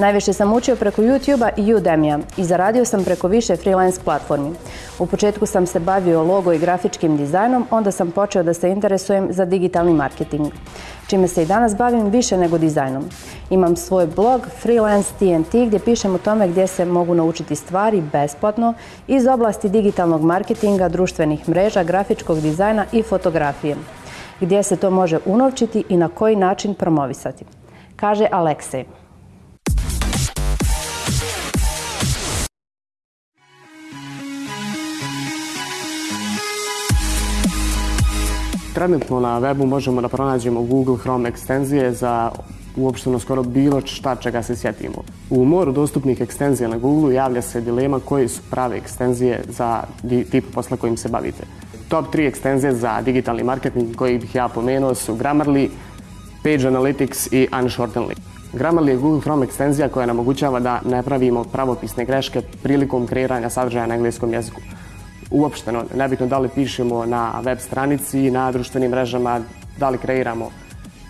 Najviše sam učio preko YouTube-a i Udemy-a i zaradio sam preko više freelance platformi. U početku sam se bavio logo i grafičkim dizajnom, onda sam počeo da se interesujem za digitalni marketing, čime se i danas bavim više nego dizajnom. Imam svoj blog Freelance TNT gdje pišem o tome gdje se mogu naučiti stvari besplatno iz oblasti digitalnog marketinga, društvenih mreža, grafičkog dizajna i fotografije. Gdje se to može unovčiti i na koji način promovisati. Kaže Aleksej. Trenutno na webu možemo da pronađemo Google Chrome ekstenzije za uopšteno skoro bilo šta čega se sjetimo. U moru dostupnih ekstenzija na Google javlja se dilema koje su prave ekstenzije za tip posla kojim se bavite. Top 3 ekstenzije za digitalni marketing koji bih ja pomenuo su Grammarly, Page Analytics i Unshorten Link. Grammarly je Google Chrome ekstenzija koja nam omogućava da ne pravimo pravopisne greške prilikom kreiranja sadržaja na engleskom jeziku uopšteno, nebitno da li pišemo na web stranici, na društvenim mrežama, da li kreiramo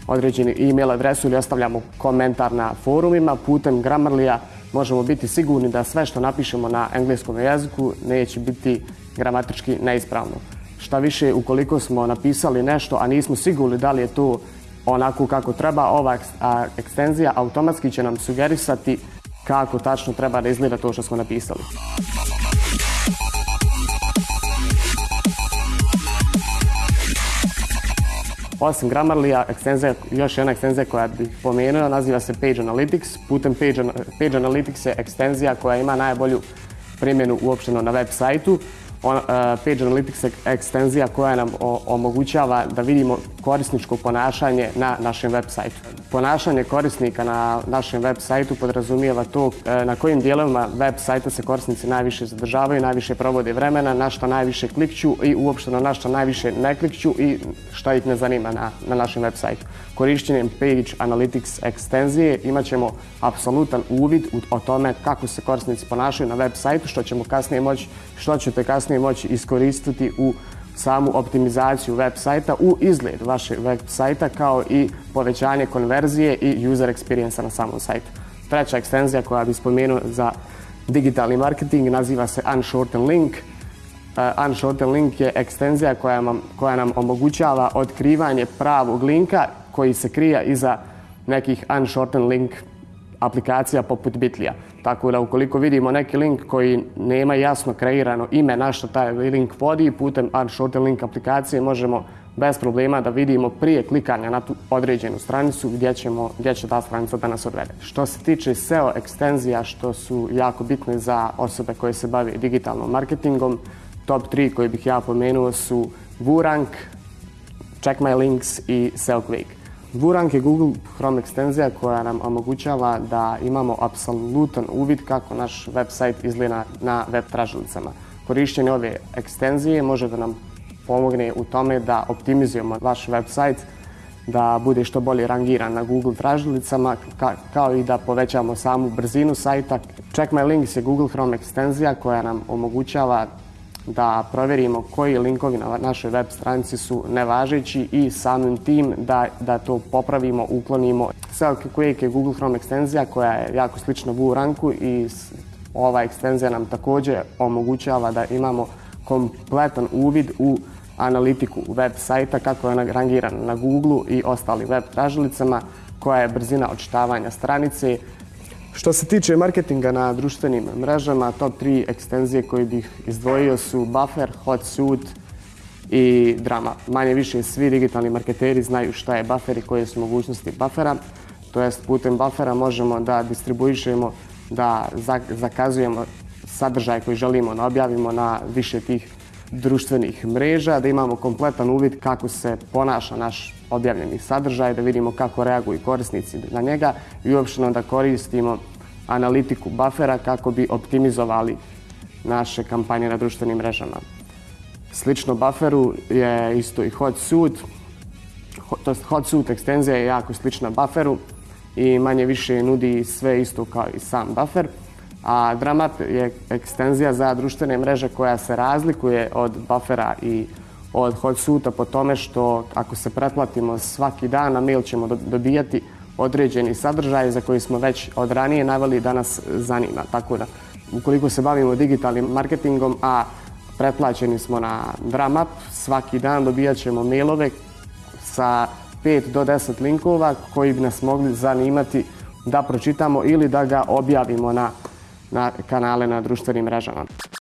određeni e-mail adresu ili ostavljamo komentar na forumima putem Grammarlija, možemo biti sigurni da sve što napišemo na engleskom jeziku neće biti gramatički neispravno. Šta više, ukoliko smo napisali nešto, a nismo sigurni da li je to onako kako treba, ova ekstenzija automatski će nam sugerisati kako tačno treba da izgleda to što smo napisali. Osim Grammarlija, ekstenzija, još jedna ekstenzija koja bih pomenuo, naziva se Page Analytics. Putem Page, Page Analytics je ekstenzija koja ima najbolju primjenu uopšteno na web sajtu. Uh, Page Analytics ekstenzija koja nam omogućava da vidimo korisničko ponašanje na našem web sajtu. Ponašanje korisnika na našem web sajtu podrazumijeva to uh, na kojim dijelovima web sajta se korisnici najviše zadržavaju, najviše provode vremena, na što najviše klikću i uopšteno na što najviše ne klikću i šta ih ne zanima na, na našem web sajtu. Korišćenjem Page Analytics ekstenzije imat ćemo apsolutan uvid o tome kako se korisnici ponašaju na web sajtu, što ćemo kasnije moći, što ćete kasnije kasnije moći iskoristiti u samu optimizaciju web sajta, u izgled vašeg web sajta kao i povećanje konverzije i user experience na samom sajtu. Treća ekstenzija koja bi spomenuo za digitalni marketing naziva se Unshorten Link. Uh, Unshorten Link je ekstenzija koja, nam, koja nam omogućava otkrivanje pravog linka koji se krija iza nekih Unshorten Link aplikacija poput Bitlija. Tako da ukoliko vidimo neki link koji nema jasno kreirano ime na što taj link vodi, putem Unshorted Link aplikacije možemo bez problema da vidimo prije klikanja na tu određenu stranicu gdje, ćemo, gdje će ta stranica da nas odvede. Što se tiče SEO ekstenzija što su jako bitne za osobe koje se bave digitalnom marketingom, top 3 koji bih ja pomenuo su Vurank, Check My Links i SEO Quick. Vurank je Google Chrome ekstenzija koja nam omogućava da imamo apsolutan uvid kako naš website izgleda na web tražilicama. Korišćenje ove ekstenzije može da nam pomogne u tome da optimizujemo vaš website, da bude što bolje rangiran na Google tražilicama, ka kao i da povećamo samu brzinu sajta. Check My Links je Google Chrome ekstenzija koja nam omogućava da provjerimo koji linkovi na našoj web stranici su nevažeći i samim tim da, da to popravimo, uklonimo. Quick je Google Chrome ekstenzija koja je jako slična Vuranku i ova ekstenzija nam također omogućava da imamo kompletan uvid u analitiku web sajta, kako je ona rangirana na Google i ostali web tražilicama, koja je brzina odčitavanja stranice, Što se tiče marketinga na društvenim mrežama, top 3 ekstenzije koje bih izdvojio su Buffer, HotSuit i Drama. Manje više svi digitalni marketeri znaju šta je Buffer i koje su mogućnosti Buffera. To jest putem Buffera možemo da distribuišemo, da zakazujemo sadržaj koji želimo da objavimo na više tih društvenih mreža, da imamo kompletan uvid kako se ponaša naš objavljeni sadržaj, da vidimo kako reaguju korisnici na njega i uopšteno da koristimo analitiku buffera kako bi optimizovali naše kampanje na društvenim mrežama. Slično bufferu je isto i HotSuit. To HotSuit ekstenzija je jako slična bufferu i manje više nudi sve isto kao i sam buffer. A Dramat je ekstenzija za društvene mreže koja se razlikuje od buffera i od HotSuita po tome što ako se pretplatimo svaki dan na mail ćemo dobijati određeni sadržaj za koji smo već od ranije naveli da nas zanima. Tako da, ukoliko se bavimo digitalnim marketingom, a pretplaćeni smo na Dramap, svaki dan dobijat ćemo mailove sa 5 do 10 linkova koji bi nas mogli zanimati da pročitamo ili da ga objavimo na, na kanale na društvenim mrežama.